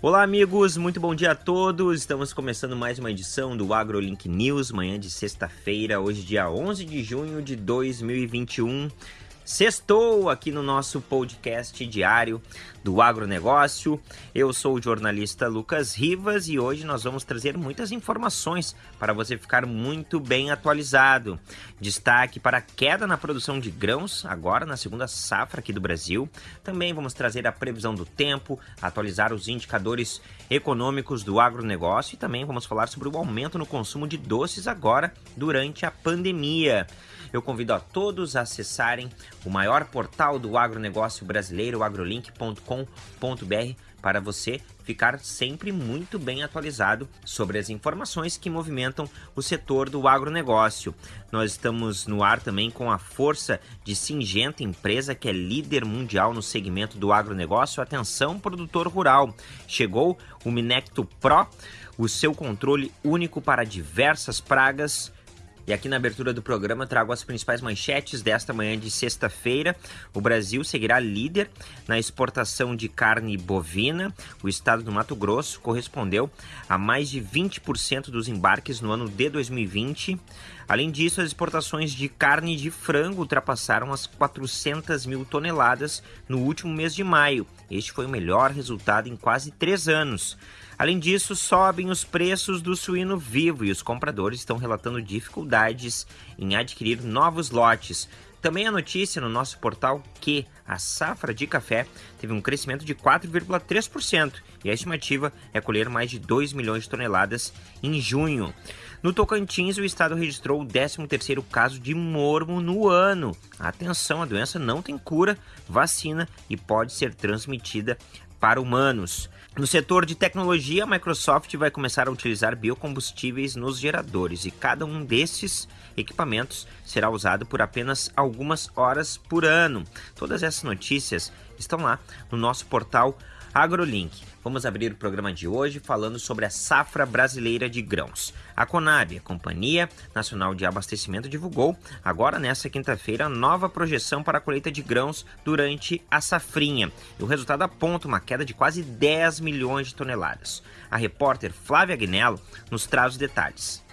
Olá, amigos, muito bom dia a todos. Estamos começando mais uma edição do AgroLink News, manhã de sexta-feira, hoje, dia 11 de junho de 2021. Sextou aqui no nosso podcast diário do agronegócio. Eu sou o jornalista Lucas Rivas e hoje nós vamos trazer muitas informações para você ficar muito bem atualizado. Destaque para a queda na produção de grãos, agora na segunda safra aqui do Brasil. Também vamos trazer a previsão do tempo, atualizar os indicadores econômicos do agronegócio e também vamos falar sobre o aumento no consumo de doces agora durante a pandemia. Eu convido a todos a acessarem o maior portal do agronegócio brasileiro, agrolink.com.br, para você ficar sempre muito bem atualizado sobre as informações que movimentam o setor do agronegócio. Nós estamos no ar também com a força de Singenta, empresa que é líder mundial no segmento do agronegócio. Atenção, produtor rural! Chegou o Minecto Pro, o seu controle único para diversas pragas e aqui na abertura do programa trago as principais manchetes desta manhã de sexta-feira. O Brasil seguirá líder na exportação de carne bovina. O estado do Mato Grosso correspondeu a mais de 20% dos embarques no ano de 2020. Além disso, as exportações de carne de frango ultrapassaram as 400 mil toneladas no último mês de maio. Este foi o melhor resultado em quase três anos. Além disso, sobem os preços do suíno vivo e os compradores estão relatando dificuldades em adquirir novos lotes. Também a notícia no nosso portal que a safra de café teve um crescimento de 4,3% e a estimativa é colher mais de 2 milhões de toneladas em junho. No Tocantins, o estado registrou o 13º caso de mormo no ano. Atenção, a doença não tem cura, vacina e pode ser transmitida para humanos. No setor de tecnologia, a Microsoft vai começar a utilizar biocombustíveis nos geradores e cada um desses equipamentos será usado por apenas algumas horas por ano. Todas essas notícias estão lá no nosso portal AgroLink. Vamos abrir o programa de hoje falando sobre a safra brasileira de grãos. A Conab, a Companhia Nacional de Abastecimento, divulgou agora nesta quinta-feira nova projeção para a colheita de grãos durante a safrinha. E o resultado aponta uma queda de quase 10 milhões de toneladas. A repórter Flávia Agnello nos traz os detalhes.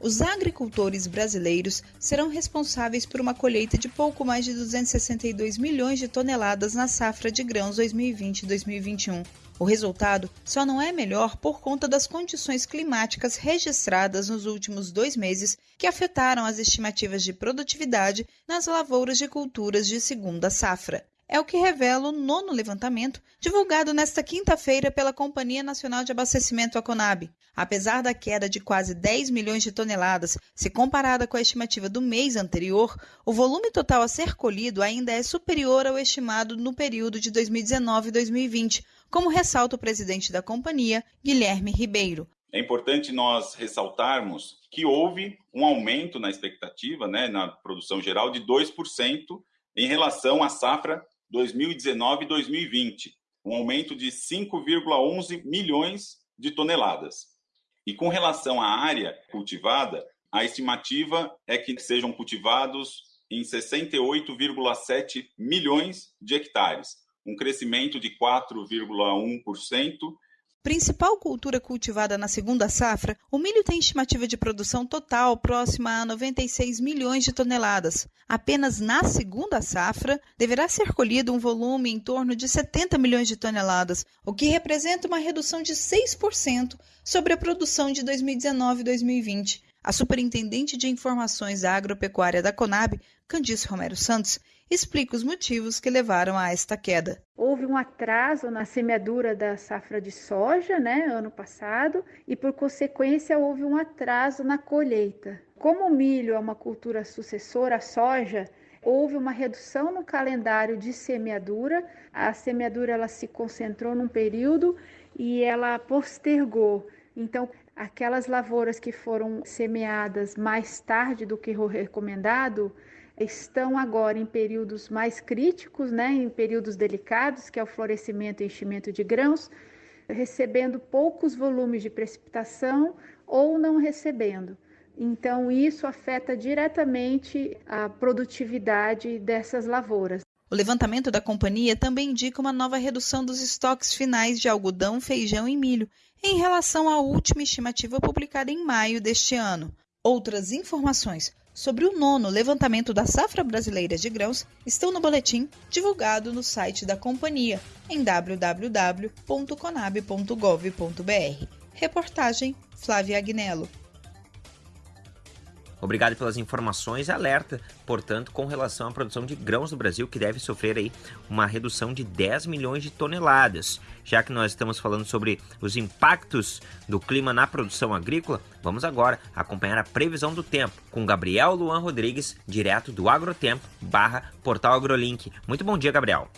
Os agricultores brasileiros serão responsáveis por uma colheita de pouco mais de 262 milhões de toneladas na safra de grãos 2020-2021. O resultado só não é melhor por conta das condições climáticas registradas nos últimos dois meses que afetaram as estimativas de produtividade nas lavouras de culturas de segunda safra é o que revela o nono levantamento divulgado nesta quinta-feira pela Companhia Nacional de Abastecimento, a Conab. Apesar da queda de quase 10 milhões de toneladas, se comparada com a estimativa do mês anterior, o volume total a ser colhido ainda é superior ao estimado no período de 2019 e 2020, como ressalta o presidente da companhia, Guilherme Ribeiro. É importante nós ressaltarmos que houve um aumento na expectativa, né, na produção geral, de 2% em relação à safra 2019 e 2020, um aumento de 5,11 milhões de toneladas. E com relação à área cultivada, a estimativa é que sejam cultivados em 68,7 milhões de hectares, um crescimento de 4,1% Principal cultura cultivada na segunda safra, o milho tem estimativa de produção total próxima a 96 milhões de toneladas. Apenas na segunda safra deverá ser colhido um volume em torno de 70 milhões de toneladas, o que representa uma redução de 6% sobre a produção de 2019 e 2020. A superintendente de informações agropecuária da Conab, Candice Romero Santos, explica os motivos que levaram a esta queda. Houve um atraso na semeadura da safra de soja, né, ano passado, e por consequência houve um atraso na colheita. Como o milho é uma cultura sucessora à soja, houve uma redução no calendário de semeadura. A semeadura ela se concentrou num período e ela postergou. Então, aquelas lavouras que foram semeadas mais tarde do que o recomendado, estão agora em períodos mais críticos, né, em períodos delicados, que é o florescimento e enchimento de grãos, recebendo poucos volumes de precipitação ou não recebendo. Então, isso afeta diretamente a produtividade dessas lavouras. O levantamento da companhia também indica uma nova redução dos estoques finais de algodão, feijão e milho, em relação à última estimativa publicada em maio deste ano. Outras informações sobre o nono levantamento da safra brasileira de grãos estão no boletim divulgado no site da companhia em www.conab.gov.br. Reportagem Flávia Agnello. Obrigado pelas informações. Alerta, portanto, com relação à produção de grãos no Brasil, que deve sofrer aí uma redução de 10 milhões de toneladas. Já que nós estamos falando sobre os impactos do clima na produção agrícola, vamos agora acompanhar a previsão do tempo com Gabriel Luan Rodrigues, direto do Agrotempo, barra Portal AgroLink. Muito bom dia, Gabriel.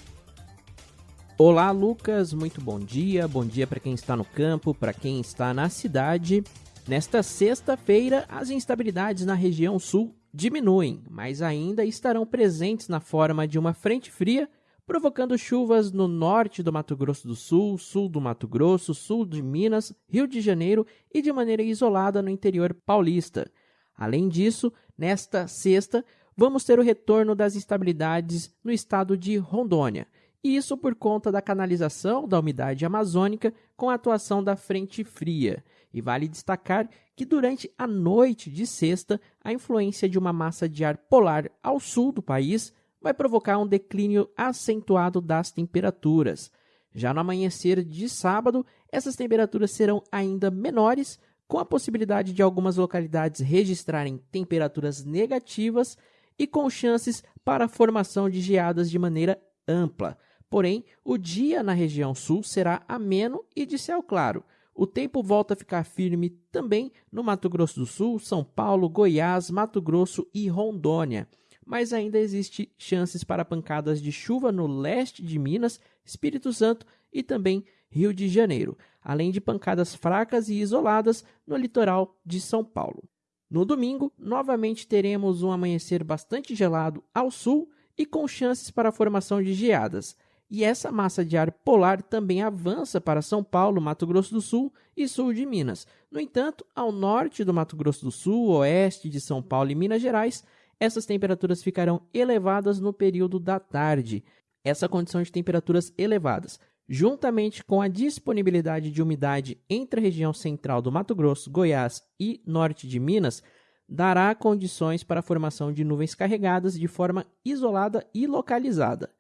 Olá, Lucas. Muito bom dia. Bom dia para quem está no campo, para quem está na cidade. Nesta sexta-feira, as instabilidades na região sul diminuem, mas ainda estarão presentes na forma de uma frente fria, provocando chuvas no norte do Mato Grosso do Sul, sul do Mato Grosso, sul de Minas, Rio de Janeiro e de maneira isolada no interior paulista. Além disso, nesta sexta, vamos ter o retorno das instabilidades no estado de Rondônia. Isso por conta da canalização da umidade amazônica com a atuação da frente fria. E vale destacar que durante a noite de sexta, a influência de uma massa de ar polar ao sul do país vai provocar um declínio acentuado das temperaturas. Já no amanhecer de sábado, essas temperaturas serão ainda menores, com a possibilidade de algumas localidades registrarem temperaturas negativas e com chances para a formação de geadas de maneira ampla. Porém, o dia na região sul será ameno e de céu claro, o tempo volta a ficar firme também no Mato Grosso do Sul, São Paulo, Goiás, Mato Grosso e Rondônia. Mas ainda existe chances para pancadas de chuva no leste de Minas, Espírito Santo e também Rio de Janeiro, além de pancadas fracas e isoladas no litoral de São Paulo. No domingo, novamente teremos um amanhecer bastante gelado ao sul e com chances para a formação de geadas e essa massa de ar polar também avança para São Paulo, Mato Grosso do Sul e sul de Minas. No entanto, ao norte do Mato Grosso do Sul, oeste de São Paulo e Minas Gerais, essas temperaturas ficarão elevadas no período da tarde. Essa condição de temperaturas elevadas, juntamente com a disponibilidade de umidade entre a região central do Mato Grosso, Goiás e norte de Minas, dará condições para a formação de nuvens carregadas de forma isolada e localizada.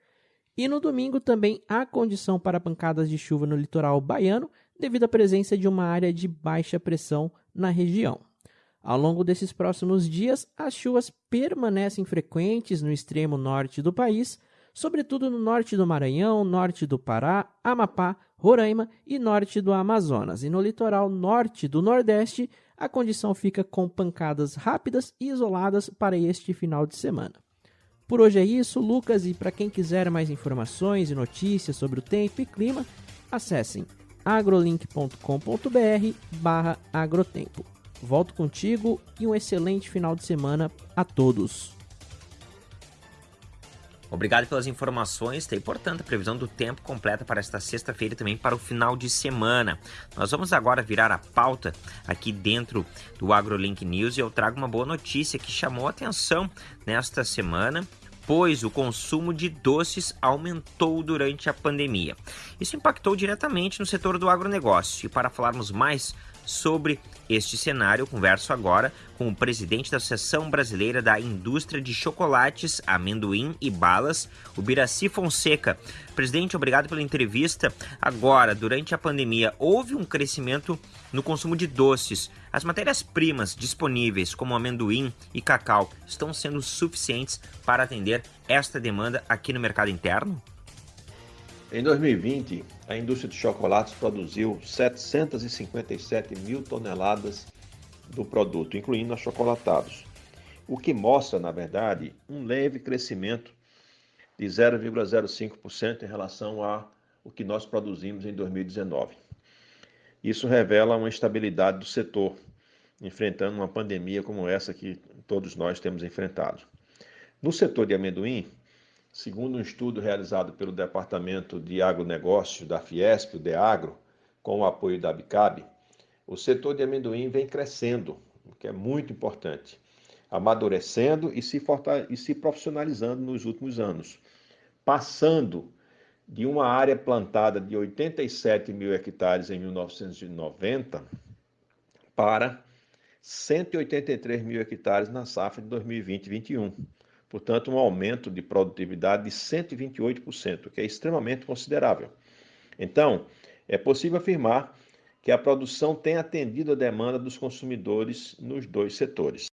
E no domingo também há condição para pancadas de chuva no litoral baiano, devido à presença de uma área de baixa pressão na região. Ao longo desses próximos dias, as chuvas permanecem frequentes no extremo norte do país, sobretudo no norte do Maranhão, norte do Pará, Amapá, Roraima e norte do Amazonas. E no litoral norte do Nordeste, a condição fica com pancadas rápidas e isoladas para este final de semana. Por hoje é isso, Lucas, e para quem quiser mais informações e notícias sobre o tempo e clima, acessem agrolink.com.br barra agrotempo. Volto contigo e um excelente final de semana a todos. Obrigado pelas informações. Tem, portanto, a previsão do tempo completa para esta sexta-feira e também para o final de semana. Nós vamos agora virar a pauta aqui dentro do AgroLink News e eu trago uma boa notícia que chamou a atenção nesta semana pois o consumo de doces aumentou durante a pandemia. Isso impactou diretamente no setor do agronegócio. E para falarmos mais sobre este cenário, eu converso agora com o presidente da Associação Brasileira da Indústria de Chocolates, Amendoim e Balas, o Biraci Fonseca. Presidente, obrigado pela entrevista. Agora, durante a pandemia, houve um crescimento no consumo de doces. As matérias-primas disponíveis, como amendoim e cacau, estão sendo suficientes para atender esta demanda aqui no mercado interno? Em 2020, a indústria de chocolates produziu 757 mil toneladas do produto, incluindo achocolatados, o que mostra, na verdade, um leve crescimento de 0,05% em relação ao que nós produzimos em 2019. Isso revela uma estabilidade do setor, enfrentando uma pandemia como essa que todos nós temos enfrentado. No setor de amendoim, segundo um estudo realizado pelo Departamento de Agronegócio da Fiesp, o DEAGRO, com o apoio da Bicab, o setor de amendoim vem crescendo, o que é muito importante, amadurecendo e se, e se profissionalizando nos últimos anos passando de uma área plantada de 87 mil hectares em 1990 para 183 mil hectares na safra de 2020-21. Portanto, um aumento de produtividade de 128%, que é extremamente considerável. Então, é possível afirmar que a produção tem atendido a demanda dos consumidores nos dois setores.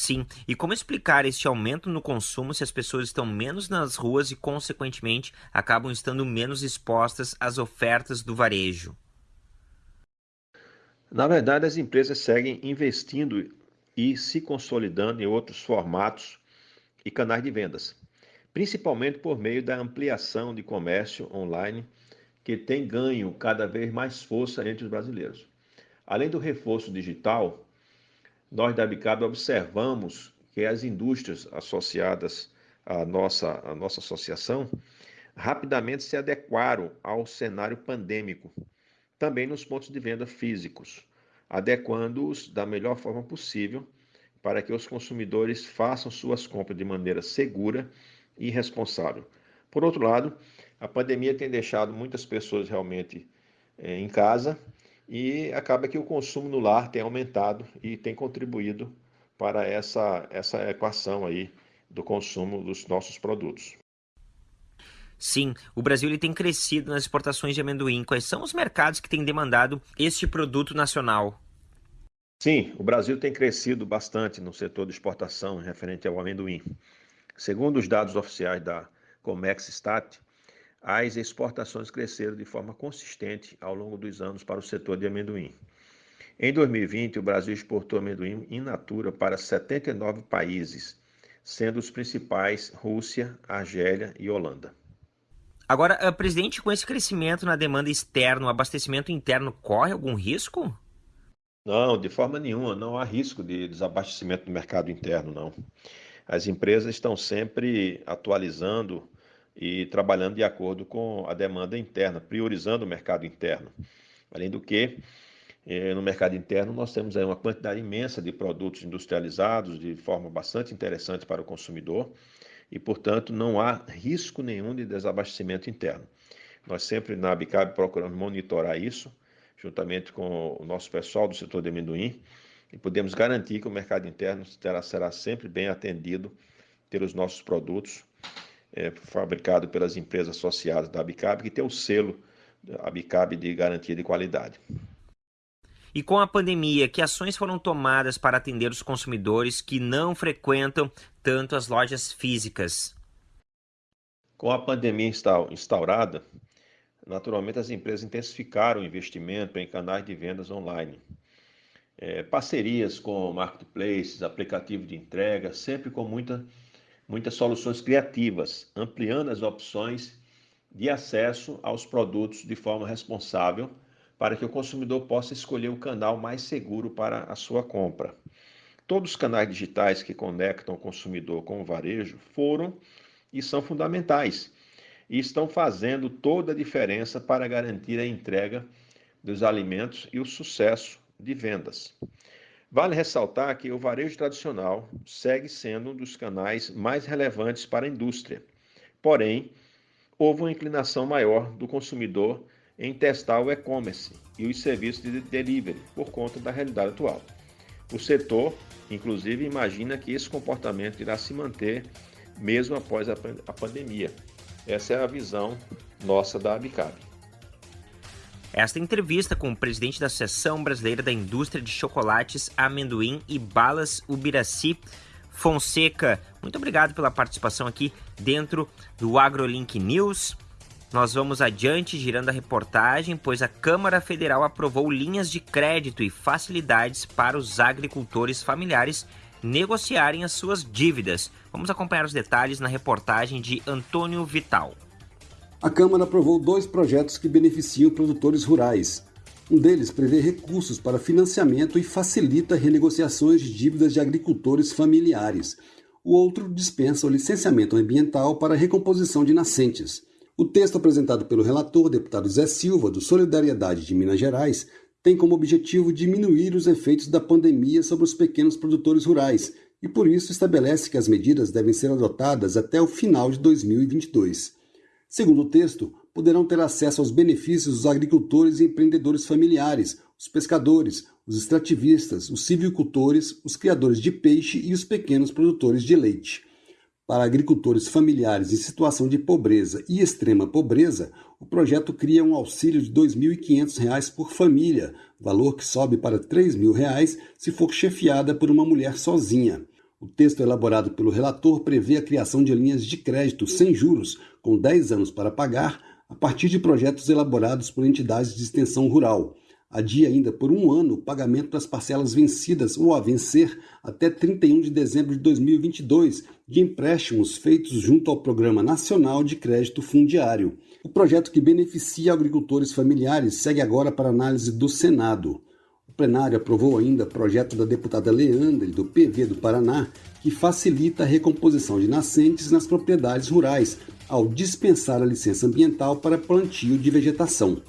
Sim, e como explicar este aumento no consumo se as pessoas estão menos nas ruas e, consequentemente, acabam estando menos expostas às ofertas do varejo? Na verdade, as empresas seguem investindo e se consolidando em outros formatos e canais de vendas, principalmente por meio da ampliação de comércio online, que tem ganho cada vez mais força entre os brasileiros. Além do reforço digital, nós da Bicab observamos que as indústrias associadas à nossa, à nossa associação rapidamente se adequaram ao cenário pandêmico, também nos pontos de venda físicos, adequando-os da melhor forma possível para que os consumidores façam suas compras de maneira segura e responsável. Por outro lado, a pandemia tem deixado muitas pessoas realmente é, em casa e acaba que o consumo no lar tem aumentado e tem contribuído para essa, essa equação aí do consumo dos nossos produtos. Sim, o Brasil ele tem crescido nas exportações de amendoim. Quais são os mercados que têm demandado este produto nacional? Sim, o Brasil tem crescido bastante no setor de exportação referente ao amendoim. Segundo os dados oficiais da Comex Stat, as exportações cresceram de forma consistente ao longo dos anos para o setor de amendoim. Em 2020, o Brasil exportou amendoim in natura para 79 países, sendo os principais Rússia, Argélia e Holanda. Agora, eh, presidente, com esse crescimento na demanda externa, o abastecimento interno corre algum risco? Não, de forma nenhuma, não há risco de desabastecimento do mercado interno, não. As empresas estão sempre atualizando e trabalhando de acordo com a demanda interna, priorizando o mercado interno. Além do que, eh, no mercado interno nós temos aí uma quantidade imensa de produtos industrializados de forma bastante interessante para o consumidor e, portanto, não há risco nenhum de desabastecimento interno. Nós sempre na Bicab procuramos monitorar isso, juntamente com o nosso pessoal do setor de amendoim, e podemos garantir que o mercado interno terá, será sempre bem atendido pelos nossos produtos é, fabricado pelas empresas associadas da Abicab, que tem o selo Abicab de garantia de qualidade. E com a pandemia, que ações foram tomadas para atender os consumidores que não frequentam tanto as lojas físicas? Com a pandemia instaurada, naturalmente as empresas intensificaram o investimento em canais de vendas online. É, parcerias com marketplaces, aplicativos de entrega, sempre com muita muitas soluções criativas, ampliando as opções de acesso aos produtos de forma responsável, para que o consumidor possa escolher o canal mais seguro para a sua compra. Todos os canais digitais que conectam o consumidor com o varejo foram e são fundamentais e estão fazendo toda a diferença para garantir a entrega dos alimentos e o sucesso de vendas. Vale ressaltar que o varejo tradicional segue sendo um dos canais mais relevantes para a indústria. Porém, houve uma inclinação maior do consumidor em testar o e-commerce e os serviços de delivery por conta da realidade atual. O setor, inclusive, imagina que esse comportamento irá se manter mesmo após a pandemia. Essa é a visão nossa da Abicab. Esta entrevista com o presidente da Associação Brasileira da Indústria de Chocolates, Amendoim e Balas, Ubiraci Fonseca. Muito obrigado pela participação aqui dentro do AgroLink News. Nós vamos adiante girando a reportagem, pois a Câmara Federal aprovou linhas de crédito e facilidades para os agricultores familiares negociarem as suas dívidas. Vamos acompanhar os detalhes na reportagem de Antônio Vital a Câmara aprovou dois projetos que beneficiam produtores rurais. Um deles prevê recursos para financiamento e facilita renegociações de dívidas de agricultores familiares. O outro dispensa o licenciamento ambiental para recomposição de nascentes. O texto apresentado pelo relator, deputado Zé Silva, do Solidariedade de Minas Gerais, tem como objetivo diminuir os efeitos da pandemia sobre os pequenos produtores rurais, e por isso estabelece que as medidas devem ser adotadas até o final de 2022. Segundo o texto, poderão ter acesso aos benefícios os agricultores e empreendedores familiares, os pescadores, os extrativistas, os silvicultores, os criadores de peixe e os pequenos produtores de leite. Para agricultores familiares em situação de pobreza e extrema pobreza, o projeto cria um auxílio de R$ 2.500 por família, valor que sobe para R$ 3.000 se for chefiada por uma mulher sozinha. O texto elaborado pelo relator prevê a criação de linhas de crédito sem juros, com 10 anos para pagar, a partir de projetos elaborados por entidades de extensão rural. Adia ainda por um ano o pagamento das parcelas vencidas ou a vencer até 31 de dezembro de 2022 de empréstimos feitos junto ao Programa Nacional de Crédito Fundiário. O projeto que beneficia agricultores familiares segue agora para análise do Senado. Plenário aprovou ainda projeto da deputada Leandre, do PV do Paraná, que facilita a recomposição de nascentes nas propriedades rurais, ao dispensar a licença ambiental para plantio de vegetação.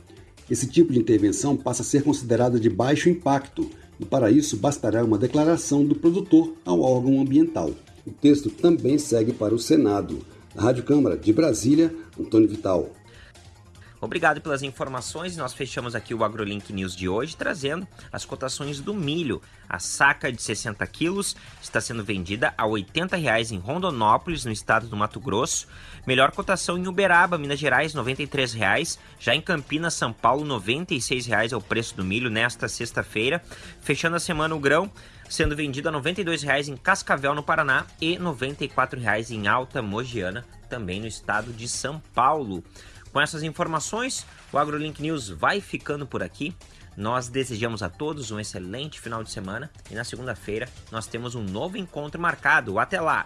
Esse tipo de intervenção passa a ser considerada de baixo impacto e, para isso, bastará uma declaração do produtor ao órgão ambiental. O texto também segue para o Senado. Na Rádio Câmara de Brasília, Antônio Vital. Obrigado pelas informações. Nós fechamos aqui o AgroLink News de hoje, trazendo as cotações do milho. A saca de 60 quilos está sendo vendida a 80 reais em Rondonópolis, no estado do Mato Grosso. Melhor cotação em Uberaba, Minas Gerais, 93 reais. Já em Campinas, São Paulo, 96 reais é o preço do milho nesta sexta-feira. Fechando a semana o grão, sendo vendido a 92 reais em Cascavel, no Paraná, e 94 reais em Alta Mogiana, também no estado de São Paulo. Com essas informações, o AgroLink News vai ficando por aqui. Nós desejamos a todos um excelente final de semana e na segunda-feira nós temos um novo encontro marcado. Até lá!